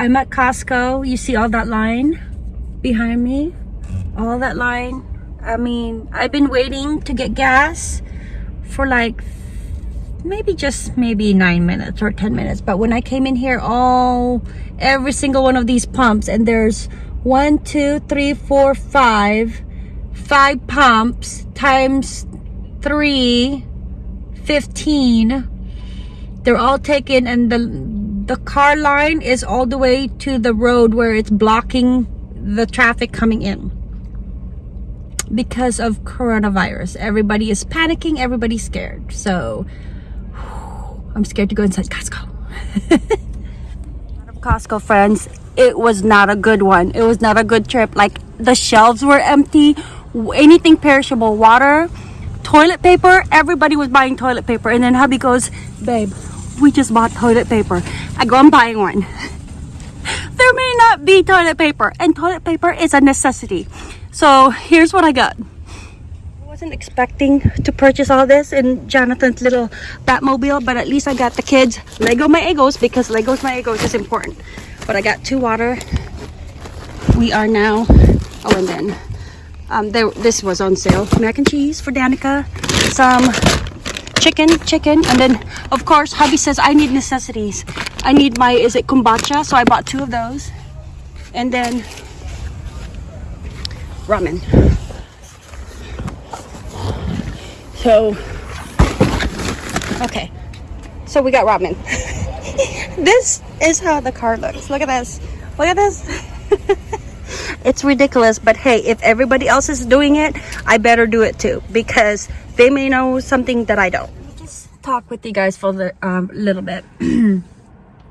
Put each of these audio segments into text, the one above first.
I'm at Costco. You see all that line behind me? All that line. I mean, I've been waiting to get gas for like maybe just maybe nine minutes or 10 minutes. But when I came in here, all, every single one of these pumps and there's one, two, three, four, five, five pumps times three, 15. They're all taken and the the car line is all the way to the road where it's blocking the traffic coming in because of coronavirus. Everybody is panicking everybody's scared. So i'm scared to go inside costco. Costco friends it was not a good one. It was not a good trip. Like the shelves were empty. Anything perishable water toilet paper everybody was buying toilet paper. And then hubby goes babe we just bought toilet paper. I go, I'm buying one. there may not be toilet paper and toilet paper is a necessity. So here's what I got. I wasn't expecting to purchase all this in Jonathan's little Batmobile, but at least I got the kids Lego My Eggos because Legos My Eggos is important. But I got two water. We are now, oh and then, um, there, this was on sale. Mac and cheese for Danica. Some chicken, chicken, and then of course hubby says I need necessities. I need my, is it kombucha? So I bought two of those. And then ramen. So, okay. So we got ramen. this is how the car looks. Look at this. Look at this. it's ridiculous but hey if everybody else is doing it i better do it too because they may know something that I don't. Just talk with you guys for a um, little bit.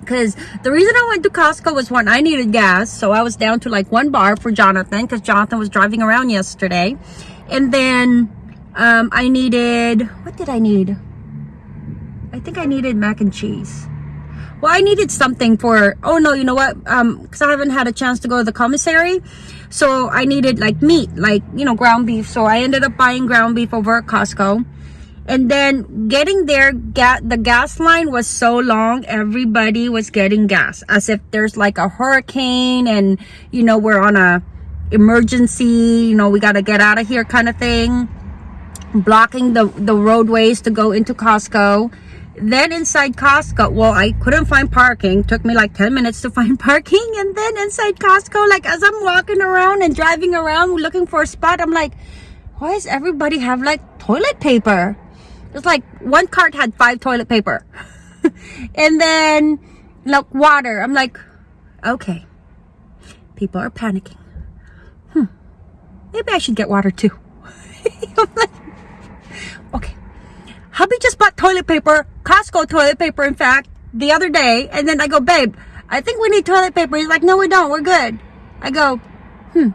because the reason I went to Costco was one, I needed gas. So I was down to like one bar for Jonathan because Jonathan was driving around yesterday. And then um, I needed, what did I need? I think I needed mac and cheese. Well, I needed something for, oh no, you know what? Um, Because I haven't had a chance to go to the commissary. So i needed like meat like you know ground beef. So i ended up buying ground beef over at costco. And then getting there get the gas line was so long everybody was getting gas as if there's like a hurricane and you know we're on a emergency you know we got to get out of here kind of thing. Blocking the the roadways to go into costco then inside Costco, well, I couldn't find parking. Took me like 10 minutes to find parking. And then inside Costco, like as I'm walking around and driving around looking for a spot, I'm like, why does everybody have like toilet paper? It's like one cart had five toilet paper. and then like water. I'm like, okay, people are panicking. Hmm, maybe I should get water too. like, okay hubby just bought toilet paper, Costco toilet paper, in fact, the other day. And then I go, babe, I think we need toilet paper. He's like, no, we don't. We're good. I go, hmm.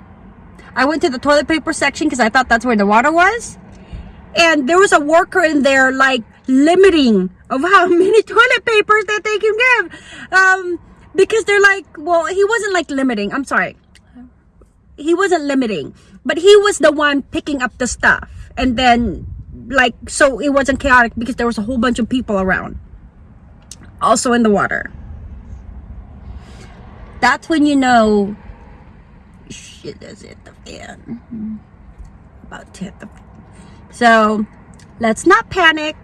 I went to the toilet paper section because I thought that's where the water was. And there was a worker in there, like, limiting of how many toilet papers that they can give. Um, because they're like, well, he wasn't like limiting. I'm sorry. He wasn't limiting, but he was the one picking up the stuff. And then like so it wasn't chaotic because there was a whole bunch of people around. Also in the water. That's when you know shit is hit the fan? Mm-hmm. About to hit the so let's not panic.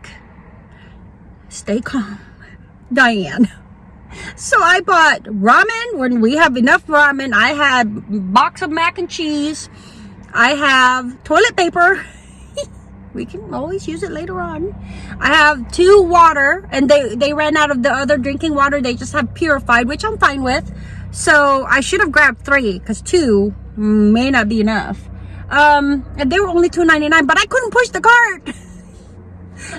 Stay calm. Diane. So i bought ramen when we have enough ramen. I had box of mac and cheese. I have toilet paper we can always use it later on. I have two water and they they ran out of the other drinking water. They just have purified which i'm fine with. So i should have grabbed three because two may not be enough. Um and they were only 2.99 but i couldn't push the cart.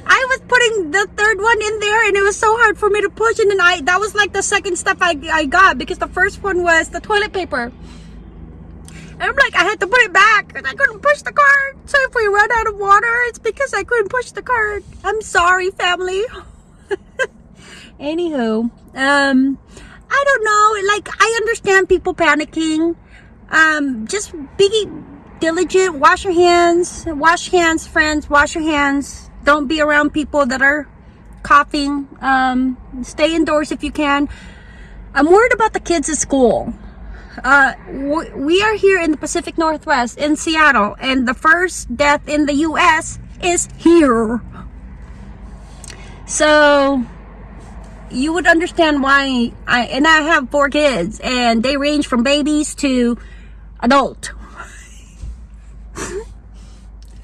I was putting the third one in there and it was so hard for me to push and then I that was like the second stuff I, I got because the first one was the toilet paper and I'm like, I had to put it back and I couldn't push the cart. So if we run out of water, it's because I couldn't push the cart. I'm sorry, family. Anywho, um, I don't know. Like, I understand people panicking. Um, just be diligent. Wash your hands. Wash hands, friends. Wash your hands. Don't be around people that are coughing. Um, stay indoors if you can. I'm worried about the kids at school. Uh, we are here in the Pacific Northwest in Seattle, and the first death in the U.S. is here. So you would understand why I and I have four kids, and they range from babies to adult.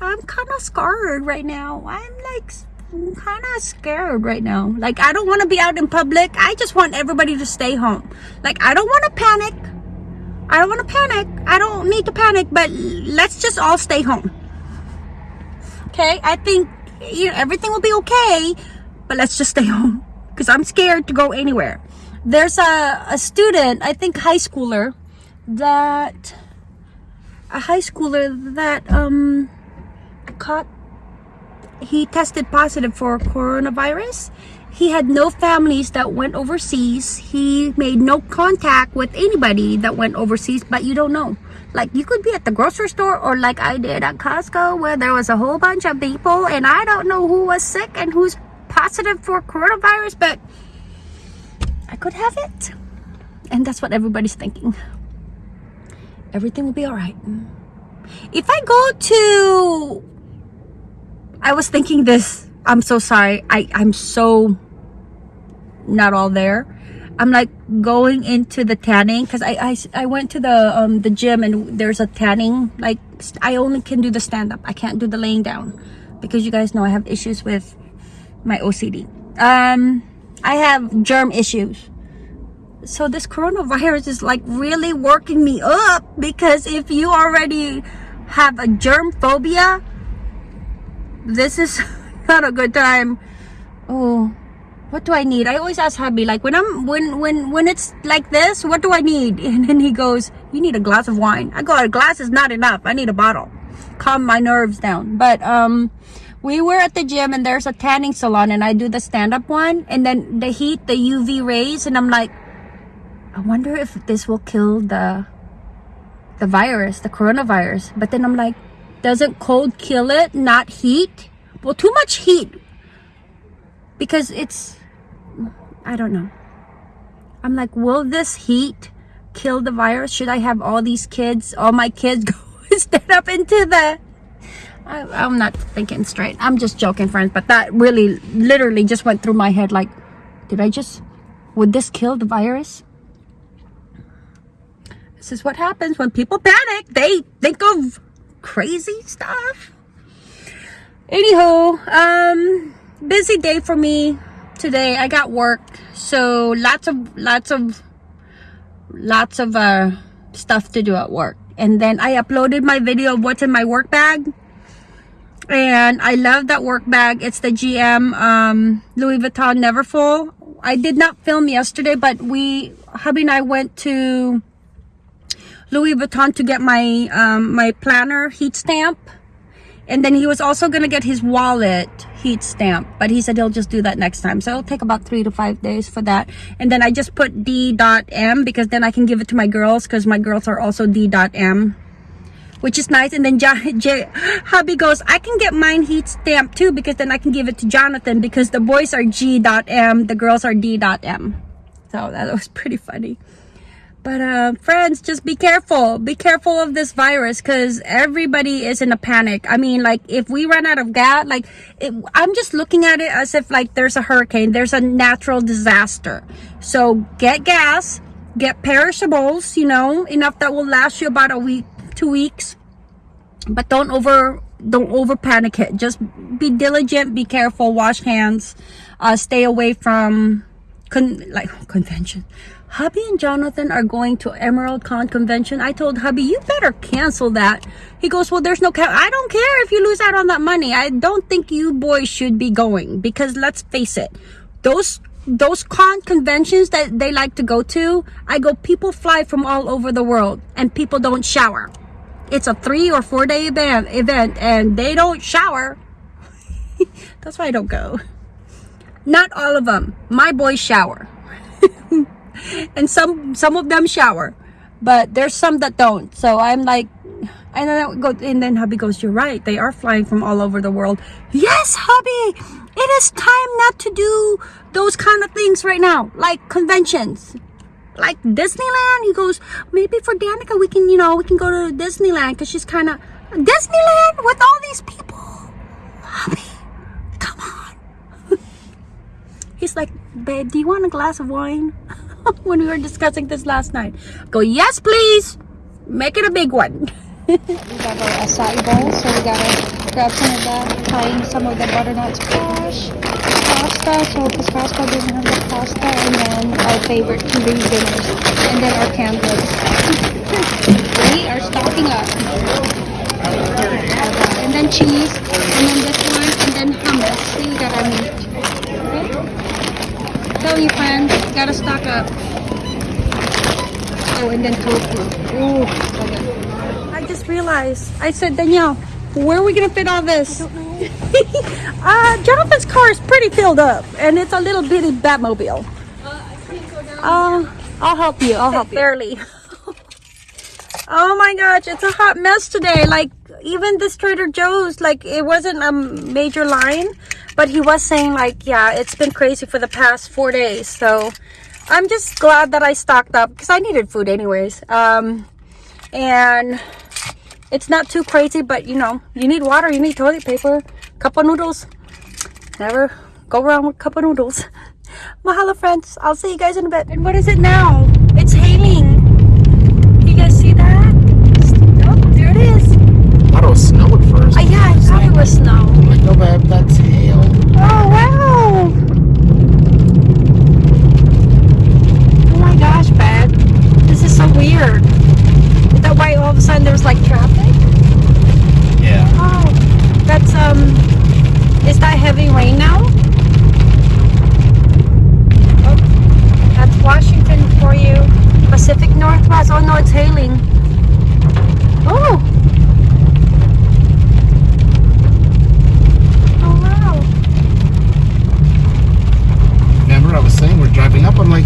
I'm kind of scared right now. I'm like I'm kind of scared right now. Like, I don't want to be out in public. I just want everybody to stay home. Like, I don't want to panic. I don't want to panic. I don't need to panic, but let's just all stay home. Okay? I think you know, everything will be okay, but let's just stay home because I'm scared to go anywhere. There's a, a student, I think high schooler, that a high schooler that um caught he tested positive for coronavirus. He had no families that went overseas. He made no contact with anybody that went overseas, but you don't know. Like you could be at the grocery store or like I did at Costco where there was a whole bunch of people and I don't know who was sick and who's positive for coronavirus, but I could have it. And that's what everybody's thinking. Everything will be all right. If I go to I was thinking this. I'm so sorry. I, I'm so not all there. I'm like going into the tanning because I, I, I went to the um the gym and there's a tanning like I only can do the stand up I can't do the laying down because you guys know I have issues with my OCD um I have germ issues so this coronavirus is like really working me up because if you already have a germ phobia this is not a good time. Oh what do i need? I always ask hubby like when i'm when when when it's like this what do i need? And then he goes you need a glass of wine. I go a glass is not enough. I need a bottle. Calm my nerves down. But um we were at the gym and there's a tanning salon and i do the stand-up one and then the heat the uv rays and i'm like i wonder if this will kill the the virus the coronavirus. But then i'm like doesn't cold kill it, not heat? Well, too much heat. Because it's, I don't know. I'm like, will this heat kill the virus? Should I have all these kids, all my kids go stand up into the... I, I'm not thinking straight. I'm just joking, friends. But that really, literally just went through my head like, did I just, would this kill the virus? This is what happens when people panic. They think of crazy stuff. Anywho, um, busy day for me today. I got work, so lots of lots of lots of uh stuff to do at work. And then I uploaded my video of what's in my work bag. And I love that work bag. It's the GM um, Louis Vuitton Neverfull. I did not film yesterday, but we, hubby and I went to Louis Vuitton to get my um, my planner heat stamp. And then he was also going to get his wallet heat stamp. But he said he'll just do that next time. So it'll take about three to five days for that. And then I just put D.M because then I can give it to my girls because my girls are also D.M which is nice. And then J J hubby goes, I can get mine heat stamp too because then I can give it to Jonathan because the boys are G.M, the girls are D.M. So that was pretty funny. But uh, friends, just be careful. Be careful of this virus because everybody is in a panic. I mean, like if we run out of gas, like it, I'm just looking at it as if like there's a hurricane, there's a natural disaster. So get gas, get perishables, you know, enough that will last you about a week, two weeks. But don't over don't over panic it. Just be diligent, be careful, wash hands, uh, stay away from con like convention hubby and jonathan are going to emerald con convention. I told hubby you better cancel that. He goes well there's no cap i don't care if you lose out on that money. I don't think you boys should be going because let's face it those those con conventions that they like to go to i go people fly from all over the world and people don't shower. It's a three or four day event event and they don't shower. That's why i don't go. Not all of them my boys shower and some some of them shower but there's some that don't so i'm like and then go and then hubby goes you're right they are flying from all over the world yes hubby it is time not to do those kind of things right now like conventions like Disneyland? He goes, maybe for Danica we can, you know, we can go to Disneyland because she's kind of Disneyland with all these people. Hubby, come on. He's like, babe, do you want a glass of wine? when we were discussing this last night. Go, yes, please. Make it a big one. we got our acai bowl, so we gotta grab some of that, trying some of the butternut squash, pasta, so because Costco doesn't have the pasta, and then our favorite Korean dinners, and then our goods. we are stocking up. And then cheese, and then this one, and then hummus. See, we got our meat. Okay? Tell you friends, gotta stock up. Oh, and then tofu. Ooh, good. I just realized. I said, Danielle, where are we gonna fit all this? I don't know. Uh, Jonathan's car is pretty filled up, and it's a little bitty Batmobile. Uh, I'll help you. I'll help you. Barely. oh my gosh, it's a hot mess today. Like even this Trader Joe's, like it wasn't a major line, but he was saying like, yeah, it's been crazy for the past four days. So I'm just glad that I stocked up because I needed food anyways. Um, and it's not too crazy, but you know, you need water, you need toilet paper, cup of noodles. Never go wrong with cup of noodles. Mahalo friends, I'll see you guys in a bit. And what is it now? It's hailing. You guys see that? Oh, there it is. I thought it was snow at first. Uh, yeah, I thought it was snow. Like, no, babe, that's. Oh, wow. Oh my gosh, babe. This is so weird. Is that why all of a sudden there's like traffic? Yeah. Oh, that's, um, is that heavy rain now? Oh, that's Washington for you. Pacific Northwest. Oh no, it's hailing. Oh. Oh wow. Remember, I was saying we're driving up. I'm like,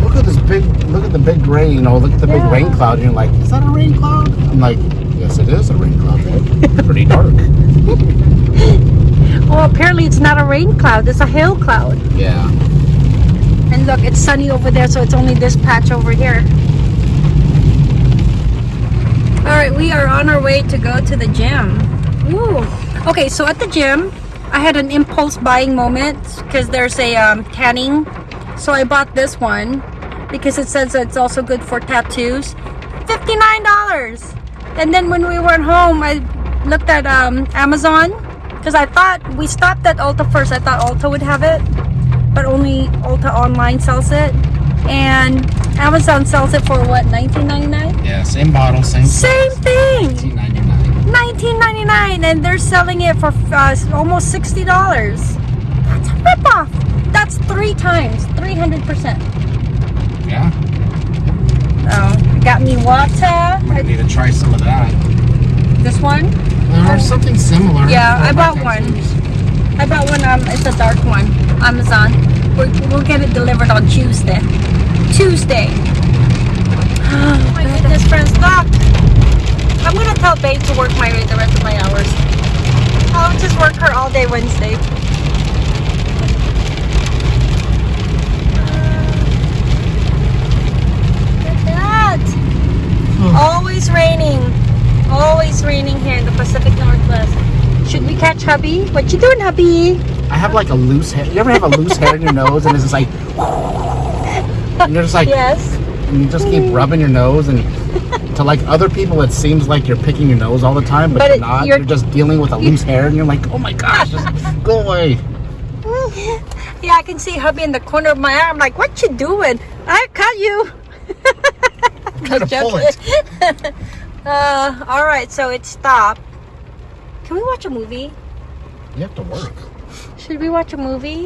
look at this big, look at the big rain. You know, look at the big rain cloud. And you're like, is that a rain cloud? I'm like, yes, it is a rain cloud. It's pretty dark. Well, apparently it's not a rain cloud. It's a hail cloud. Yeah. And look, it's sunny over there, so it's only this patch over here. All right, we are on our way to go to the gym. Ooh. Okay, so at the gym, I had an impulse buying moment because there's a um, tanning. So I bought this one because it says it's also good for tattoos. $59. And then when we were home, I looked at um, Amazon because I thought we stopped at Ulta first. I thought Ulta would have it but only Ulta online sells it. And Amazon sells it for what, 19.99? Yeah, same bottle, same Same thing, 1999. 19.99, and they're selling it for uh, almost $60. That's a ripoff. That's three times, 300%. Yeah. Oh, got me water. I'm need to try some of that. This one? Or something similar. Yeah, I bought one. I bought one. Um, it's a dark one. Amazon. We're, we'll get it delivered on Tuesday. Tuesday. Oh my goodness, friends, look. I'm gonna tell Babe to work my the rest of my hours. I'll just work her all day Wednesday. Always raining. Always raining here in the Pacific Northwest. Should we catch hubby? What you doing, hubby? I have like a loose hair. You ever have a loose hair in your nose and it's just like, and you're just like, Yes. and you just keep rubbing your nose and to like other people it seems like you're picking your nose all the time but, But you're not you're- you're, just dealing with a loose hair and you're like oh my gosh just go away Yeah, I can see hubby in the corner of my eye. I'm like, what you doing? I cut you. pull it. uh, all right, so it stopped. Can we watch a movie? you have to work Should we watch a movie?